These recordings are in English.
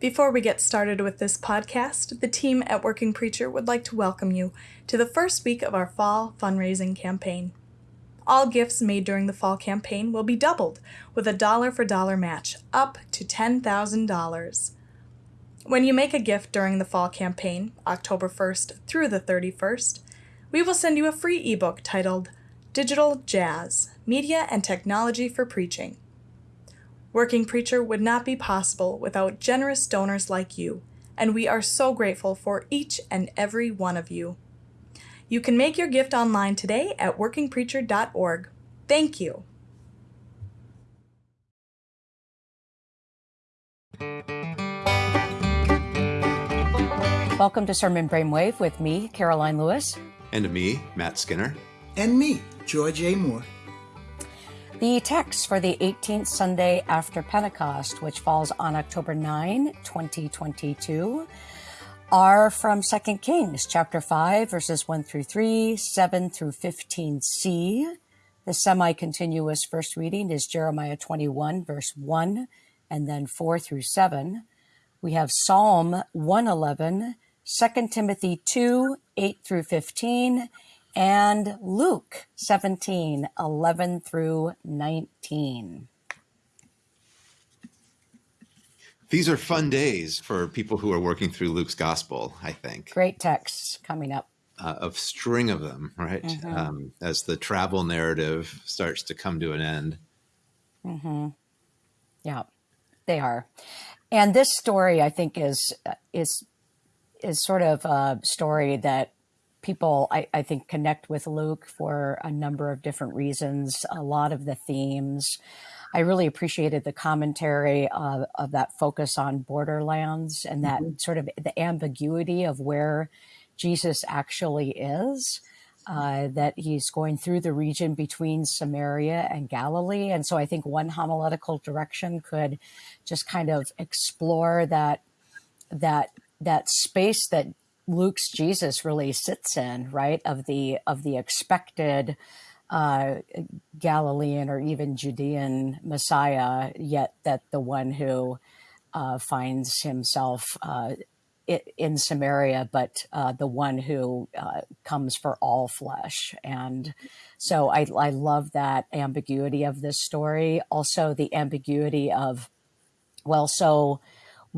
Before we get started with this podcast, the team at Working Preacher would like to welcome you to the first week of our fall fundraising campaign. All gifts made during the fall campaign will be doubled with a dollar for dollar match up to $10,000. When you make a gift during the fall campaign, October 1st through the 31st, we will send you a free ebook titled Digital Jazz Media and Technology for Preaching. Working Preacher would not be possible without generous donors like you, and we are so grateful for each and every one of you. You can make your gift online today at workingpreacher.org. Thank you. Welcome to Sermon Brainwave with me, Karoline Lewis. And me, Matt Skinner. And me, Joy J. Moore. The text for the 18th Sunday after Pentecost, which falls on October 9, 2022, are from 2 Kings chapter 5, verses 1 through 3, 7 through 15c. The semi continuous first reading is Jeremiah 21, verse 1, and then 4 through 7. We have Psalm 111, 2 Timothy 2, 8 through 15, and Luke 17, 11 through 19. These are fun days for people who are working through Luke's gospel, I think. Great texts coming up. Uh, a string of them, right? Mm-hmm. Um, as the travel narrative starts to come to an end. Mm-hmm. Yeah, they are. And this story, I think, is is is sort of a story that people, I, I think, connect with Luke for a number of different reasons. A lot of the themes I really appreciated the commentary of, of that focus on borderlands and that mm-hmm. sort of the ambiguity of where Jesus actually is. Uh, that he's going through the region between Samaria and Galilee. And so I think one homiletical direction could just kind of explore that that that space that Luke's Jesus really sits in, right? Of the of the expected uh, Galilean or even Judean Messiah, yet that the one who uh, finds himself uh, in Samaria, but uh, the one who uh, comes for all flesh. And so I, I love that ambiguity of this story. Also, the ambiguity of, well, so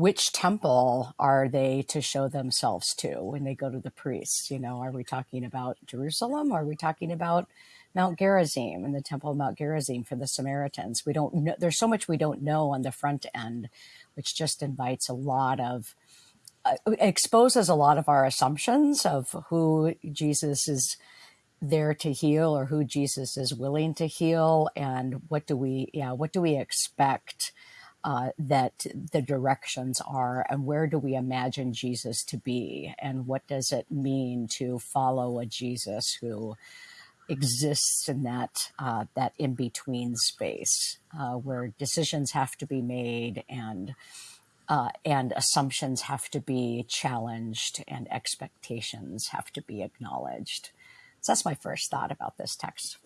which temple are they to show themselves to when they go to the priests? You know, are we talking about Jerusalem? Are we talking about Mount Gerizim and the Temple of Mount Gerizim for the Samaritans. We don't know, there's so much we don't know on the front end, which just invites a lot of, uh, exposes a lot of our assumptions of who Jesus is there to heal or who Jesus is willing to heal and what do we, yeah, what do we expect uh, that the directions are and where do we imagine Jesus to be and what does it mean to follow a Jesus who exists in that uh, that in between space uh, where decisions have to be made and uh, and assumptions have to be challenged and expectations have to be acknowledged. So that's my first thought about this text.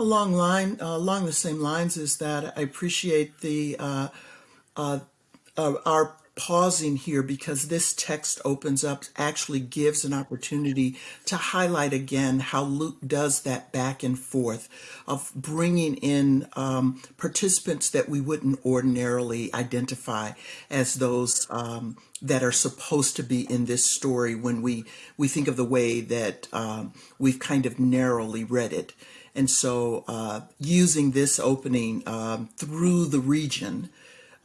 Along line, uh, along the same lines is that I appreciate the uh, uh, our pausing here because this text opens up, actually gives an opportunity to highlight again how Luke does that back and forth of bringing in um, participants that we wouldn't ordinarily identify as those um, that are supposed to be in this story when we, we think of the way that um, we've kind of narrowly read it. And so uh, using this opening um, through the region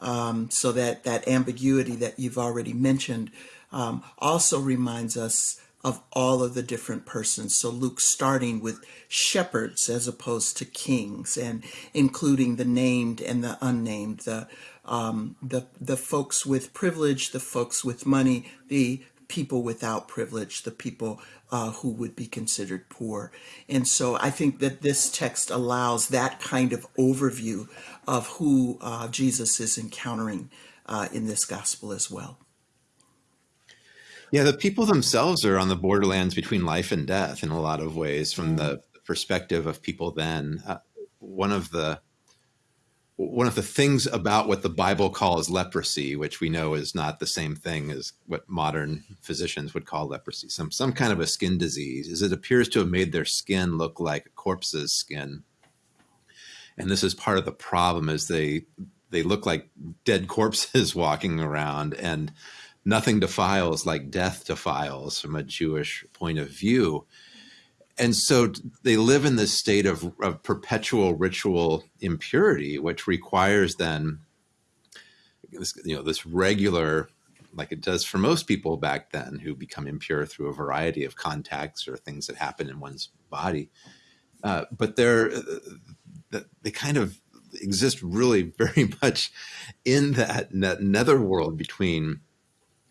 um, so that that ambiguity that you've already mentioned um, also reminds us of all of the different persons. So Luke starting with shepherds as opposed to kings and including the named and the unnamed, the um, the the folks with privilege, the folks with money, the people without privilege, the people uh, who would be considered poor. And so I think that this text allows that kind of overview of who uh, Jesus is encountering uh, in this gospel as well. Yeah, the people themselves are on the borderlands between life and death in a lot of ways from the perspective of people then. Uh, one of the one of the things about what the Bible calls leprosy, which we know is not the same thing as what modern physicians would call leprosy, some some kind of a skin disease, is it appears to have made their skin look like a corpse's skin. And this is part of the problem is they they look like dead corpses walking around and nothing defiles like death defiles from a Jewish point of view and so they live in this state of, of perpetual ritual impurity, which requires then this, you know, this regular, like it does for most people back then who become impure through a variety of contacts or things that happen in one's body. Uh, but they're, uh, they kind of exist really very much in that, that netherworld between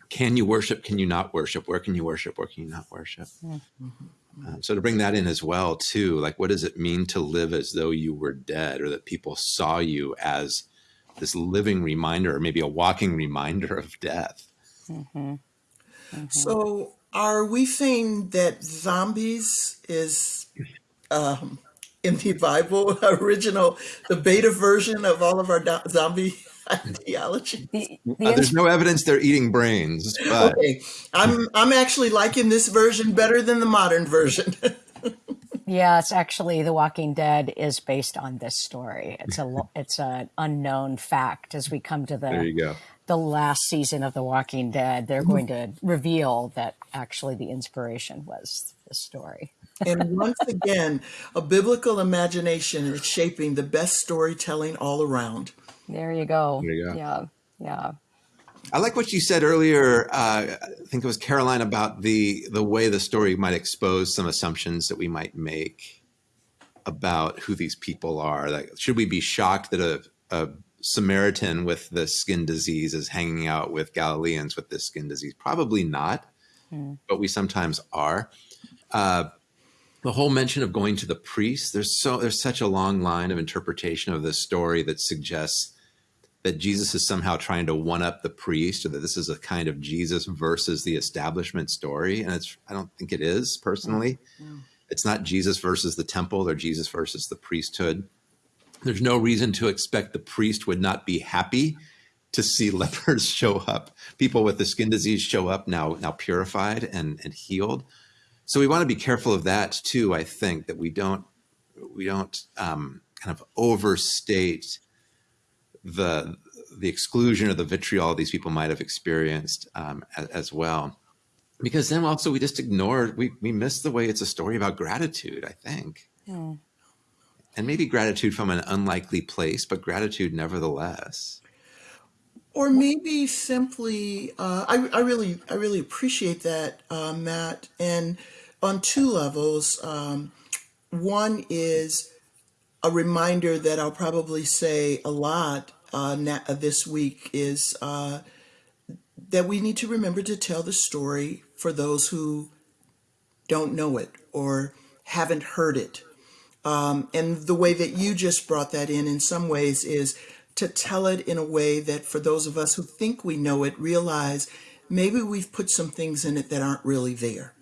can you worship, can you not worship, where can you worship, where can you not worship. Mm-hmm. Um, so to bring that in as well, too, like what does it mean to live as though you were dead, or that people saw you as this living reminder, or maybe a walking reminder of death? Mm-hmm. Mm-hmm. So, are we saying that zombies is um, in the Bible original, the beta version of all of our do- zombie ideology. The, the uh, there's no evidence they're eating brains. But. Okay, I'm I'm actually liking this version better than the modern version. yeah, it's actually The Walking Dead is based on this story. It's a it's an unknown fact as we come to the there you go. the last season of The Walking Dead. They're going to reveal that actually the inspiration was the story. And once again, a biblical imagination is shaping the best storytelling all around. There you go. There you go. Yeah. Yeah. I like what you said earlier. Uh, I think it was Karoline about the the way the story might expose some assumptions that we might make about who these people are. Like, should we be shocked that a, a Samaritan with the skin disease is hanging out with Galileans with this skin disease? Probably not, hmm. but we sometimes are. Uh, the whole mention of going to the priest. There's so there's such a long line of interpretation of this story that suggests that Jesus is somehow trying to one up the priest or that this is a kind of Jesus versus the establishment story. And it's, I don't think it is personally. Mm-hmm. It's not Jesus versus the temple or Jesus versus the priesthood. There's no reason to expect the priest would not be happy to see lepers show up, people with the skin disease show up now, now purified and, and healed. So we want to be careful of that too. I think that we don't, we don't um, kind of overstate the the exclusion or the vitriol these people might have experienced um, as, as, well. Because then also we just ignore we we miss the way it's a story about gratitude. I think, yeah. and maybe gratitude from an unlikely place, but gratitude nevertheless. Or maybe simply, uh, I, I really I really appreciate that, uh, Matt, and on two levels. Um, one is a reminder that I'll probably say a lot uh, this week is uh, that we need to remember to tell the story for those who don't know it or haven't heard it. Um, and the way that you just brought that in, in some ways, is to tell it in a way that for those of us who think we know it, realize maybe we've put some things in it that aren't really there.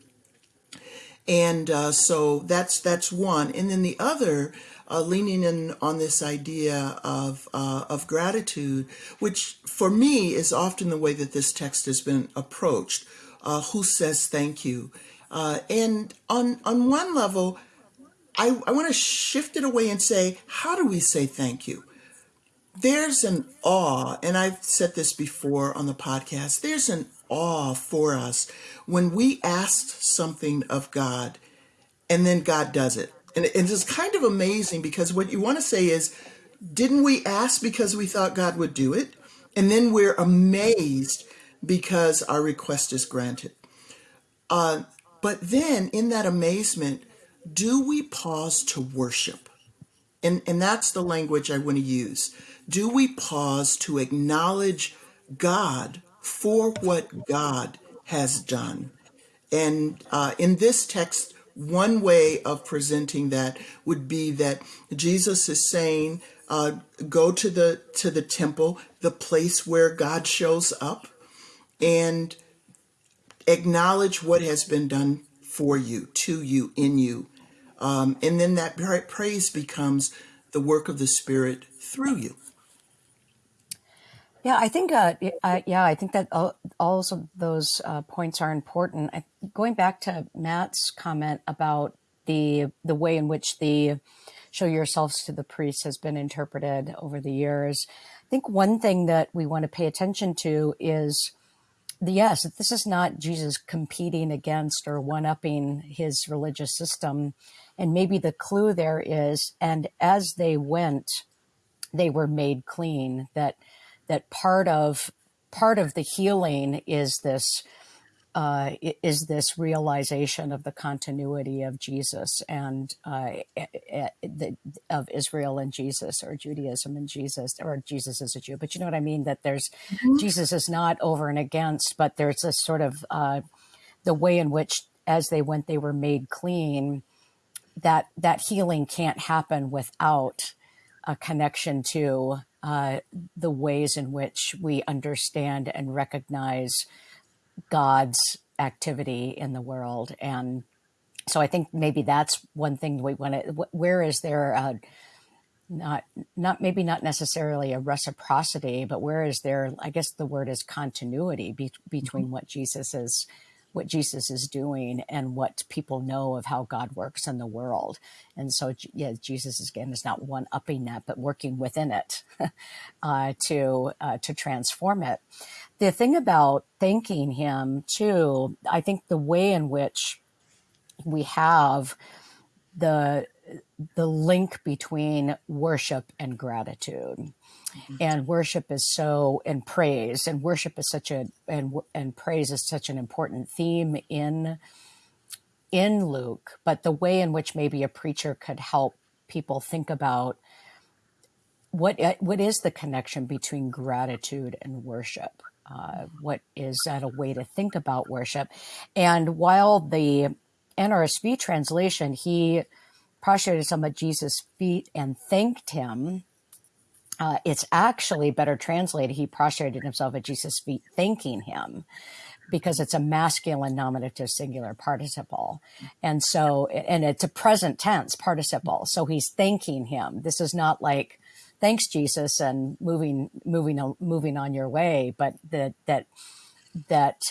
And uh, so that's that's one. And then the other uh, leaning in on this idea of uh, of gratitude, which for me is often the way that this text has been approached. Uh, who says thank you? Uh, and on on one level, I, I want to shift it away and say, how do we say thank you? There's an awe, and I've said this before on the podcast. There's an awe for us when we ask something of God, and then God does it and it's kind of amazing because what you want to say is, didn't we ask because we thought God would do it? And then we're amazed because our request is granted. Uh, but then in that amazement, do we pause to worship? And, and that's the language I want to use. Do we pause to acknowledge God for what God has done? And uh, in this text, one way of presenting that would be that Jesus is saying, uh, go to the to the temple, the place where God shows up, and acknowledge what has been done for you, to you, in you, um, and then that praise becomes the work of the Spirit through you. Yeah, I think, uh, uh, yeah, I think that all, all of those uh, points are important. I, going back to Matt's comment about the the way in which the show yourselves to the priest has been interpreted over the years, I think one thing that we want to pay attention to is the yes, this is not Jesus competing against or one upping his religious system. And maybe the clue there is, and as they went, they were made clean, that that part of part of the healing is this uh, is this realization of the continuity of Jesus and uh, the, of Israel and Jesus, or Judaism and Jesus, or Jesus is a Jew. But you know what I mean? That there's mm-hmm. Jesus is not over and against, but there's this sort of uh, the way in which, as they went, they were made clean. That that healing can't happen without a connection to uh, the ways in which we understand and recognize God's activity in the world. And so I think maybe that's one thing we want to, where is there a, not, not maybe not necessarily a reciprocity, but where is there, I guess the word is continuity be, between mm-hmm. what Jesus is what Jesus is doing and what people know of how God works in the world. And so, yeah, Jesus is, again is not one upping that, but working within it uh, to uh, to transform it. The thing about thanking Him too, I think the way in which we have the the link between worship and gratitude Mm-hmm. And worship is so, and praise, and worship is such a, and, and praise is such an important theme in, in Luke, but the way in which maybe a preacher could help people think about what, what is the connection between gratitude and worship? Uh, what is that a way to think about worship? And while the NRSV translation, he prostrated some at Jesus' feet and thanked him, uh, it's actually better translated. He prostrated himself at Jesus' feet, thanking him because it's a masculine nominative singular participle. And so, and it's a present tense participle. So he's thanking him. This is not like, thanks Jesus and moving, moving, moving on your way, but that, that, that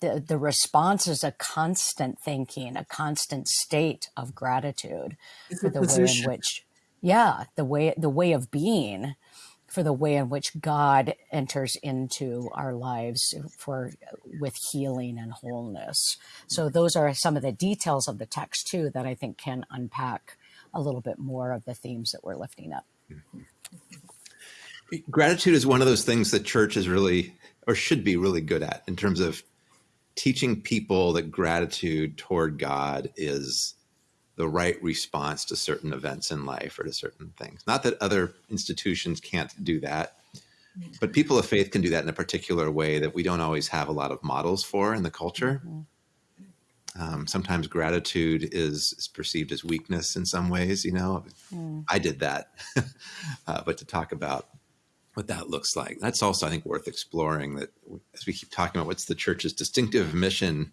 the, the response is a constant thinking, a constant state of gratitude it's for the position. way in which, yeah, the way, the way of being for the way in which God enters into our lives for with healing and wholeness. So those are some of the details of the text too that I think can unpack a little bit more of the themes that we're lifting up. Gratitude is one of those things that church is really or should be really good at in terms of teaching people that gratitude toward God is the right response to certain events in life or to certain things. Not that other institutions can't do that, but people of faith can do that in a particular way that we don't always have a lot of models for in the culture. Mm-hmm. Um, sometimes gratitude is, is, perceived as weakness in some ways, you know, mm. I did that. uh, but to talk about what that looks like, that's also, I think, worth exploring that as we keep talking about what's the church's distinctive mission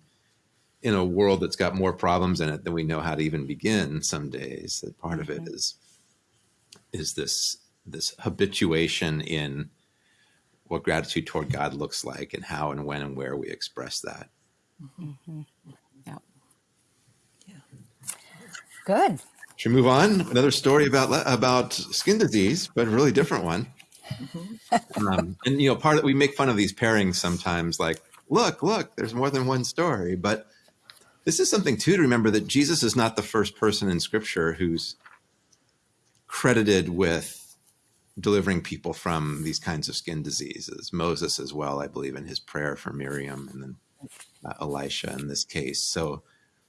in a world that's got more problems in it than we know how to even begin some days that part of it mm-hmm. is is this this habituation in what gratitude toward God looks like and how and when and where we express that. Mm-hmm. Yeah. Yeah. Good. Should we move on? Another story about about skin disease, but a really different one. Mm-hmm. um, and you know, part of we make fun of these pairings sometimes, like, look, look, there's more than one story, but this is something too to remember that Jesus is not the first person in scripture who's credited with delivering people from these kinds of skin diseases. Moses as well, I believe, in his prayer for Miriam and then uh, Elisha in this case. So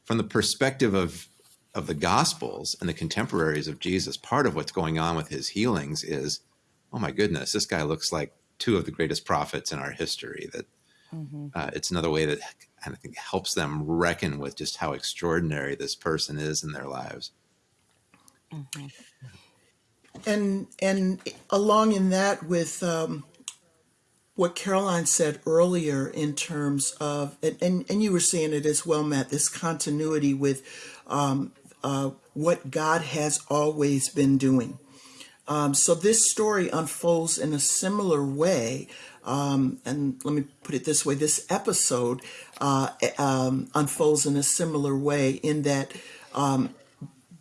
from the perspective of of the gospels and the contemporaries of Jesus, part of what's going on with his healings is, oh my goodness, this guy looks like two of the greatest prophets in our history. That mm-hmm. uh, it's another way that and I think helps them reckon with just how extraordinary this person is in their lives. Mm-hmm. And and along in that with um, what Karoline said earlier in terms of and, and, and you were saying it as well, Matt. This continuity with um, uh, what God has always been doing. Um, so this story unfolds in a similar way. Um, and let me put it this way this episode uh, um, unfolds in a similar way in that um,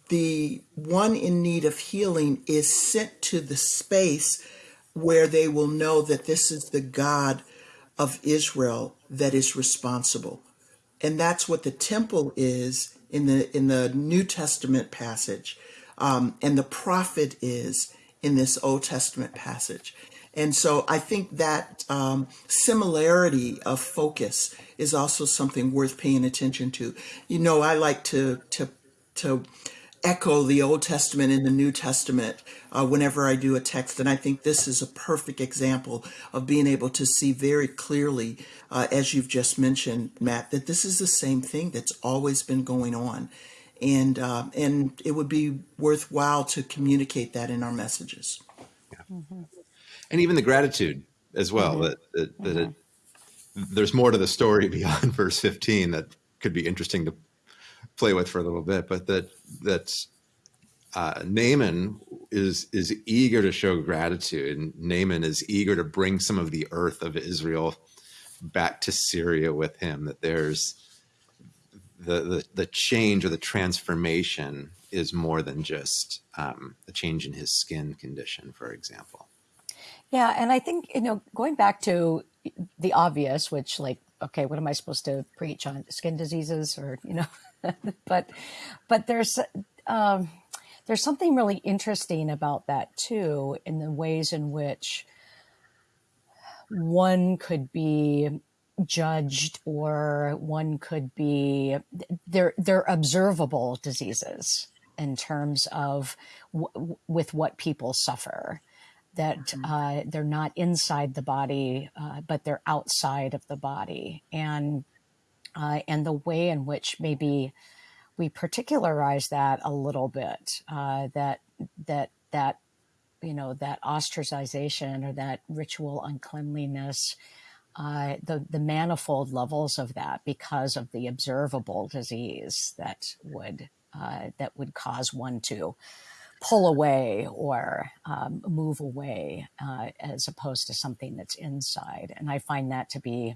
the one in need of healing is sent to the space where they will know that this is the God of Israel that is responsible. And that's what the temple is in the in the New Testament passage. Um, and the prophet is in this Old Testament passage. And so I think that um, similarity of focus is also something worth paying attention to. You know, I like to to to echo the Old Testament and the New Testament uh, whenever I do a text. And I think this is a perfect example of being able to see very clearly, uh, as you've just mentioned, Matt, that this is the same thing that's always been going on. And, uh, and it would be worthwhile to communicate that in our messages. Mm-hmm. And even the gratitude as well, mm-hmm. that, that, that mm-hmm. it, there's more to the story beyond verse 15 that could be interesting to play with for a little bit, but that that uh, Naaman is is eager to show gratitude, and Naaman is eager to bring some of the earth of Israel back to Syria with him. That there's the the, the change or the transformation is more than just um, a change in his skin condition, for example. Yeah, and I think you know going back to the obvious, which like okay, what am I supposed to preach on skin diseases or you know but but there's um, there's something really interesting about that too in the ways in which one could be judged or one could be they're they're observable diseases in terms of w- with what people suffer that mm-hmm. uh, they're not inside the body uh, but they're outside of the body and uh, and the way in which maybe we particularize that a little bit, uh, that that that you know that ostracization or that ritual uncleanliness, uh, the the manifold levels of that because of the observable disease that would uh, that would cause one to pull away or um, move away uh, as opposed to something that's inside. And I find that to be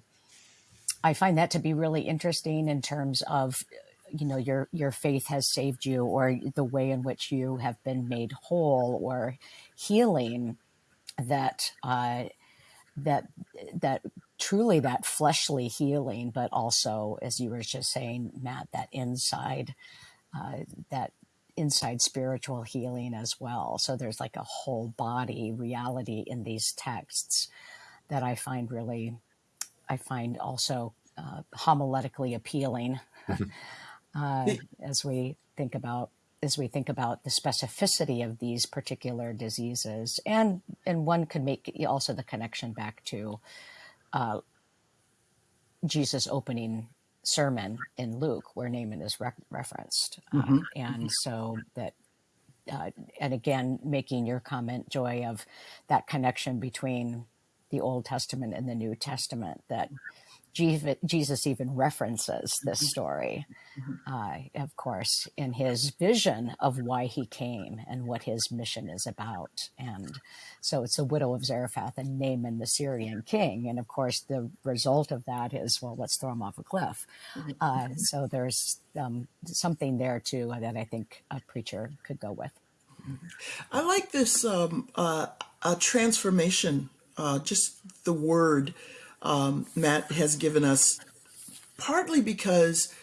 I find that to be really interesting in terms of you know your your faith has saved you or the way in which you have been made whole or healing that uh, that that truly that fleshly healing but also as you were just saying matt that inside uh, that inside spiritual healing as well. So there's like a whole body reality in these texts that i find really I find also uh, homiletically appealing uh, as we think about as we think about the specificity of these particular diseases, and and one could make also the connection back to uh, Jesus' opening sermon in Luke, where Naaman is re- referenced, uh, mm-hmm. and so that uh, and again, making your comment, Joy, of that connection between the Old Testament and the New Testament that Jesus even references this mm-hmm. story, mm-hmm. uh, of course, in his vision of why he came and what his mission is about. And so it's the widow of Zarephath and Naaman, the Syrian king. And of course, the result of that is, well, let's throw him off a cliff. Mm-hmm. Uh, so there's um, something there too that I think a preacher could go with. I like this um, uh, transformation uh, just the word um, Matt has given us, partly because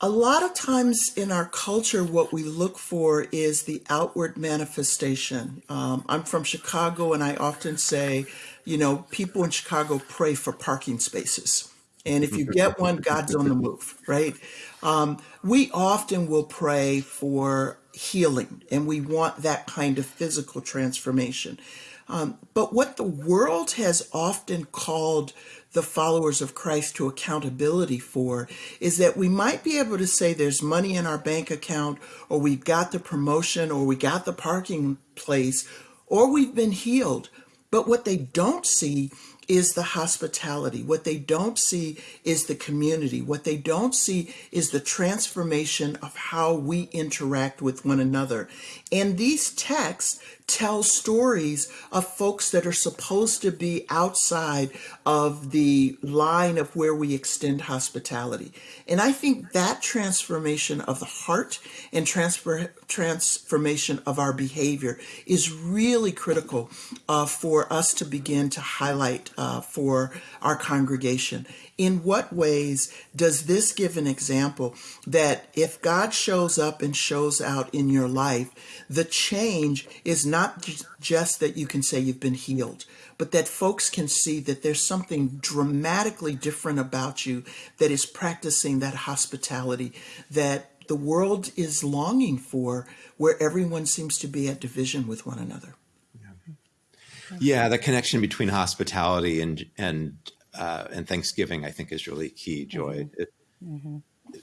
a lot of times in our culture, what we look for is the outward manifestation. Um, I'm from Chicago, and I often say, you know, people in Chicago pray for parking spaces. And if you get one, God's on the move, right? Um, we often will pray for healing, and we want that kind of physical transformation. Um, but what the world has often called the followers of Christ to accountability for is that we might be able to say there's money in our bank account, or we've got the promotion, or we got the parking place, or we've been healed. But what they don't see is the hospitality. What they don't see is the community. What they don't see is the transformation of how we interact with one another. And these texts tell stories of folks that are supposed to be outside of the line of where we extend hospitality. And I think that transformation of the heart and transfer, transformation of our behavior is really critical uh, for us to begin to highlight uh, for our congregation. In what ways does this give an example that if God shows up and shows out in your life, the change is not just that you can say you've been healed, but that folks can see that there's something dramatically different about you that is practicing that hospitality that the world is longing for, where everyone seems to be at division with one another. Yeah, the connection between hospitality and and uh, and Thanksgiving, I think, is really key. Joy. Mm-hmm. It, mm-hmm.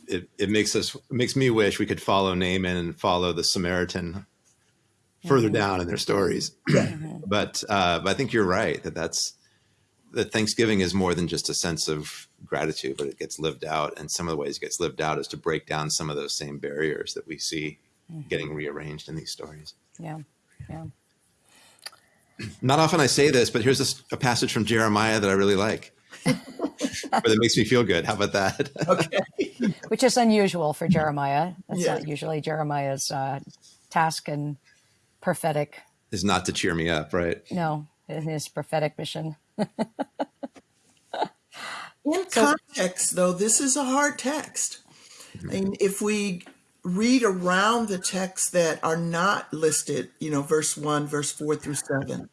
it, it makes us it makes me wish we could follow Naaman and follow the Samaritan further mm-hmm. down in their stories. Mm-hmm. but uh, but I think you're right that that's that Thanksgiving is more than just a sense of gratitude, but it gets lived out. And some of the ways it gets lived out is to break down some of those same barriers that we see mm-hmm. getting rearranged in these stories. Yeah, yeah. Not often I say this, but here's a, a passage from Jeremiah that I really like. But it makes me feel good. How about that? okay. Which is unusual for Jeremiah. That's yeah. not usually Jeremiah's uh, task and prophetic. Is not to cheer me up, right? No, in his prophetic mission. in so, context, though, this is a hard text. And if we read around the texts that are not listed, you know, verse 1, verse 4 through 7,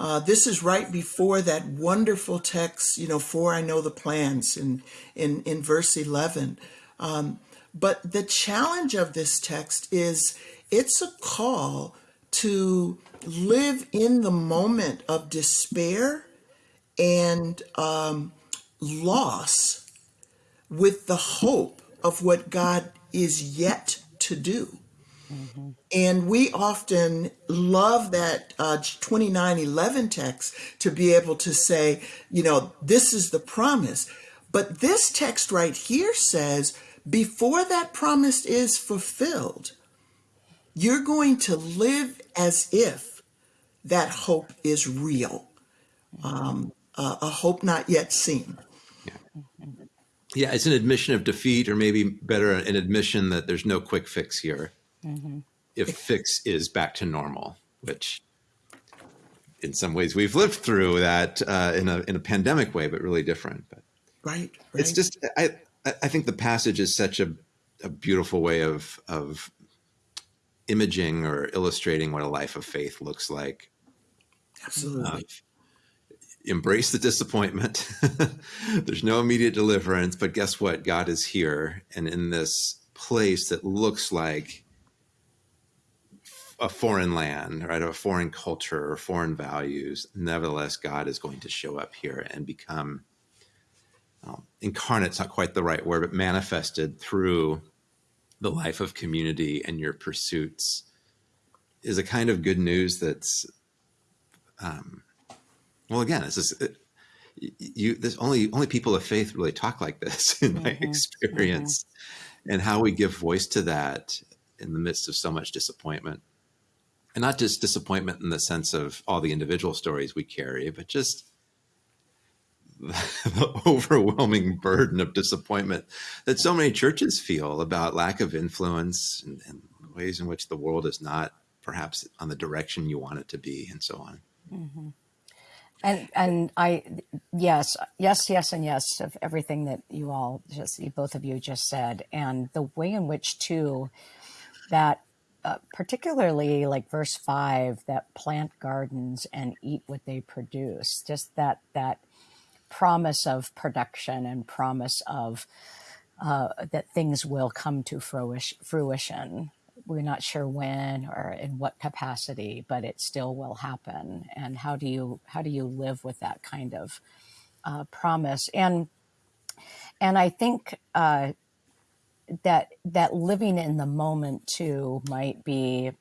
uh, this is right before that wonderful text, you know, for I know the plans in, in, in verse 11. Um, but the challenge of this text is it's a call to live in the moment of despair and um, loss with the hope of what God is yet to do. Mm-hmm. And we often love that uh, 2911 text to be able to say, you know, this is the promise. But this text right here says, before that promise is fulfilled, you're going to live as if that hope is real, um, uh, a hope not yet seen. Yeah. yeah, it's an admission of defeat, or maybe better, an admission that there's no quick fix here mm-hmm. If fix is back to normal, which in some ways we've lived through that uh, in a in a pandemic way, but really different. But right, right. it's just I I think the passage is such a a beautiful way of of imaging or illustrating what a life of faith looks like. Absolutely. Uh, embrace the disappointment. There's no immediate deliverance, but guess what? God is here, and in this place that looks like a foreign land, right, a foreign culture or foreign values, nevertheless, God is going to show up here and become um, incarnate's not quite the right word, but manifested through the life of community and your pursuits is a kind of good news that's, um, well, again, it's just, it, you, there's only, only people of faith really talk like this in my mm-hmm. experience mm-hmm. and how we give voice to that in the midst of so much disappointment and not just disappointment in the sense of all the individual stories we carry, but just the overwhelming burden of disappointment that so many churches feel about lack of influence and, and, ways in which the world is not perhaps on the direction you want it to be, and so on. Mm-hmm. And and I yes yes yes and yes of everything that you all just you, both of you just said, and the way in which too that uh, particularly like verse five that plant gardens and eat what they produce just that that promise of production and promise of uh, that things will come to fruition. We're not sure when or in what capacity but it still will happen. And how do you how do you live with that kind of uh, promise? And and i think uh, that that living in the moment too might be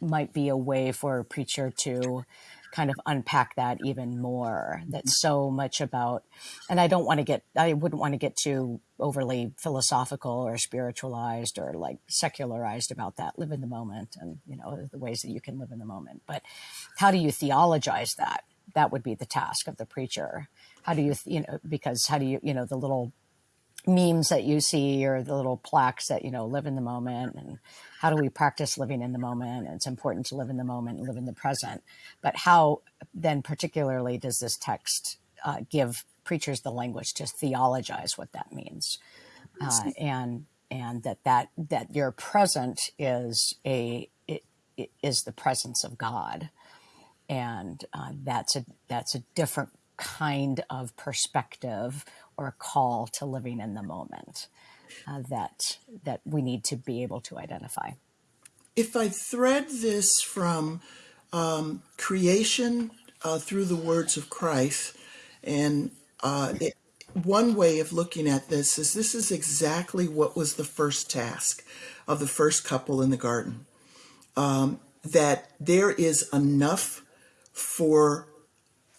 might be a way for a preacher to kind of unpack that even more. That's so much about, and I don't want to get, I wouldn't want to get too overly philosophical or spiritualized or like secularized about that. Live in the moment and, you know, the ways that you can live in the moment. But how do you theologize that? That would be the task of the preacher. How do you, you know, because how do you, you know, the little memes that you see or the little plaques that you know live in the moment and how do we practice living in the moment? It's important to live in the moment and live in the present. But how then particularly does this text uh, give preachers the language to theologize what that means? Uh, and and that that that your present is a it, it is the presence of god. And uh, that's a that's a different kind of perspective or call to living in the moment uh, that that we need to be able to identify. If I thread this from um, creation uh, through the words of Christ, and uh, it, one way of looking at this is this is exactly what was the first task of the first couple in the garden. Um, that there is enough for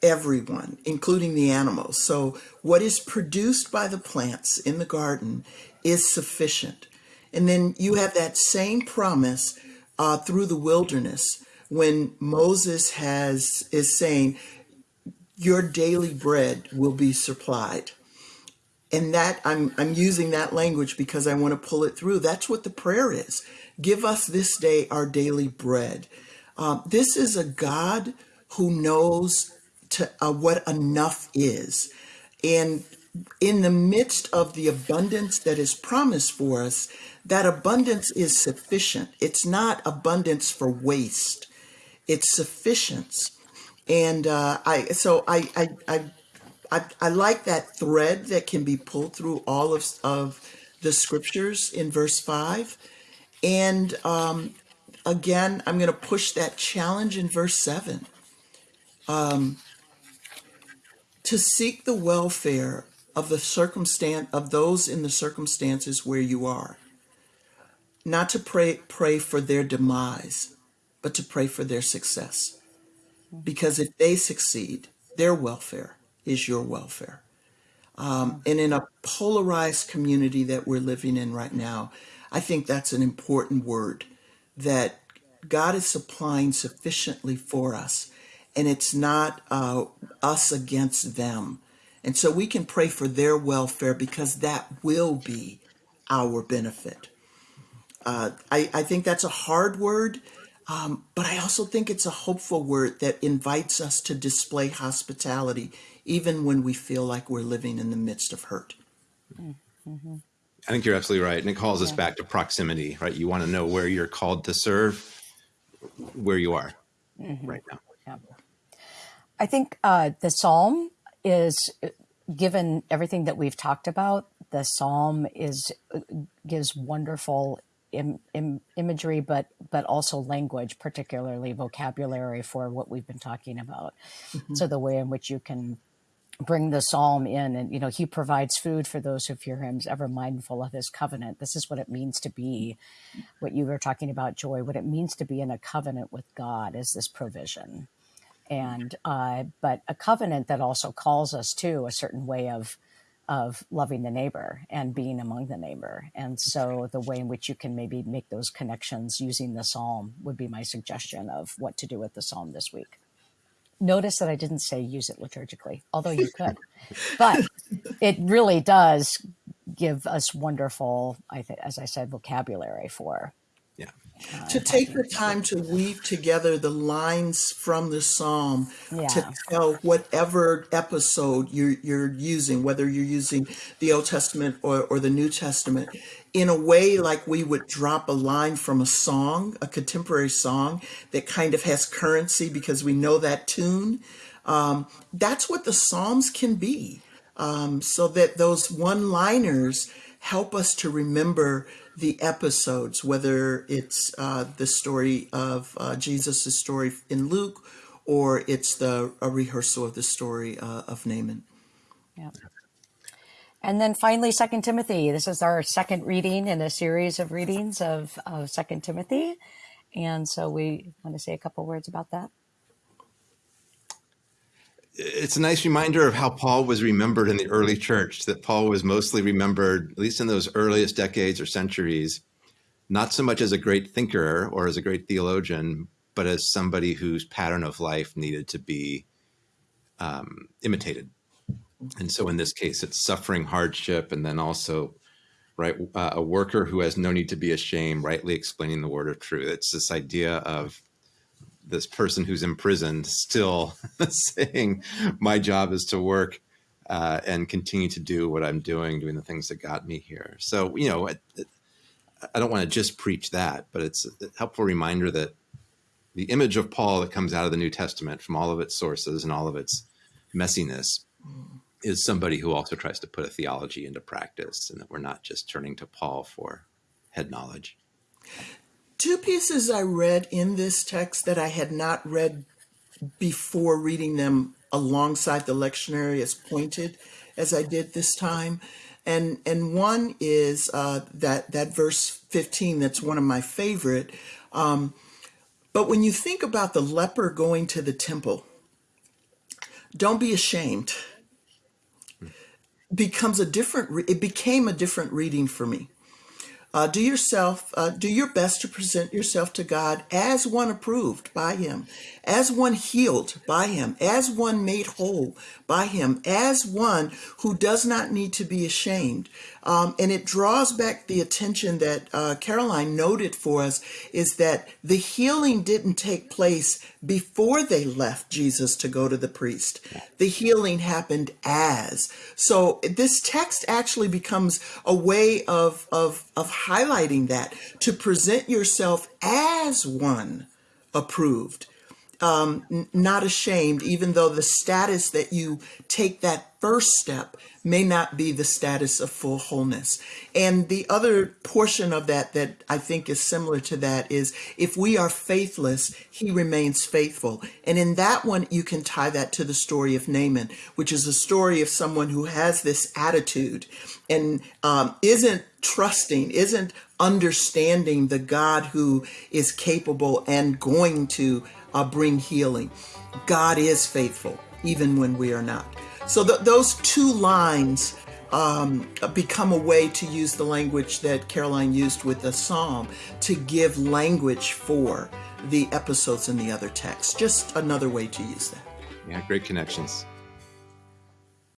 everyone, including the animals. So, what is produced by the plants in the garden is sufficient. And then you have that same promise uh, through the wilderness when Moses has is saying, "Your daily bread will be supplied." And that I'm I'm using that language because I want to pull it through. That's what the prayer is. Give us this day our daily bread. Um, this is a God who knows to uh, what enough is. And in the midst of the abundance that is promised for us, that abundance is sufficient. It's not abundance for waste. It's sufficiency. And uh, I so I, I I I I like that thread that can be pulled through all of of the scriptures in verse five. And um, again, I'm going to push that challenge in verse seven. Um, to seek the welfare of the circumstance of those in the circumstances where you are. Not to pray pray for their demise but to pray for their success. Because if they succeed their welfare is your welfare. Um, and in a polarized community that we're living in right now i think that's an important word that god is supplying sufficiently for us and it's not uh, us against them. And so we can pray for their welfare because that will be our benefit. Uh, I, I think that's a hard word, um, but I also think it's a hopeful word that invites us to display hospitality, even when we feel like we're living in the midst of hurt. Mm-hmm. I think you're absolutely right. And it calls us back to proximity, right? You want to know where you're called to serve, where you are mm-hmm. right now. I think uh, the psalm is, given everything that we've talked about, the psalm is gives wonderful Im, Im, imagery, but but also language, particularly vocabulary for what we've been talking about. Mm-hmm. So the way in which you can bring the psalm in and you know he provides food for those who fear him ever mindful of his covenant this is what it means to be what you were talking about joy what it means to be in a covenant with god is this provision and uh, but a covenant that also calls us to a certain way of of loving the neighbor and being among the neighbor. And so the way in which you can maybe make those connections using the psalm would be my suggestion of what to do with the psalm this week. Notice that I didn't say use it liturgically, although you could, but it really does give us wonderful, I think, as I said, vocabulary for to take the time to weave together the lines from the psalm yeah. to tell whatever episode you're, you're using, whether you're using the Old Testament or, or the New Testament, in a way like we would drop a line from a song, a contemporary song that kind of has currency because we know that tune. Um, that's what the Psalms can be. Um, so that those one liners help us to remember the episodes, whether it's uh, the story of uh, Jesus' story in Luke or it's the a rehearsal of the story uh, of Naaman. Yeah. And then finally, Second Timothy. This is our second reading in a series of readings of, of Second Timothy. And so we want to say a couple words about that. It's a nice reminder of how Paul was remembered in the early church, that Paul was mostly remembered, at least in those earliest decades or centuries, not so much as a great thinker or as a great theologian, but as somebody whose pattern of life needed to be um, imitated. And so in this case, it's suffering hardship and then also right uh, a worker who has no need to be ashamed, rightly explaining the word of truth. It's this idea of this person who's imprisoned still saying, "My job is to work." Uh, and continue to do what I'm doing, doing the things that got me here. So, you know, it, I don't want to just preach that, but it's a helpful reminder that the image of Paul that comes out of the New Testament from all of its sources and all of its messiness is somebody who also tries to put a theology into practice and that we're not just turning to Paul for head knowledge. Two pieces I read in this text that I had not read before reading them alongside the lectionary as pointed as I did this time. And, and one is uh, that, that verse 15, that's one of my favorite. Um, but when you think about the leper going to the temple, don't be ashamed. Becomes a different, it became a different reading for me. Uh, do yourself, uh, do your best to present yourself to God as one approved by Him, as one healed by Him, as one made whole by Him, as one who does not need to be ashamed. Um, and it draws back the attention that uh, Karoline noted for us is that the healing didn't take place before they left Jesus to go to the priest. The healing happened as. So this text actually becomes a way of, of, of highlighting that to present yourself as one approved um, not ashamed, even though the status that you take that first step may not be the status of full wholeness. And the other portion of that that I think is similar to that is if we are faithless, he remains faithful. And in that one, you can tie that to the story of Naaman, which is a story of someone who has this attitude and um, isn't trusting, isn't understanding the God who is capable and going to uh, bring healing. God is faithful, even when we are not. So th- those two lines um, become a way to use the language that Karoline used with the psalm to give language for the episodes in the other texts. Just another way to use that. Yeah, great connections.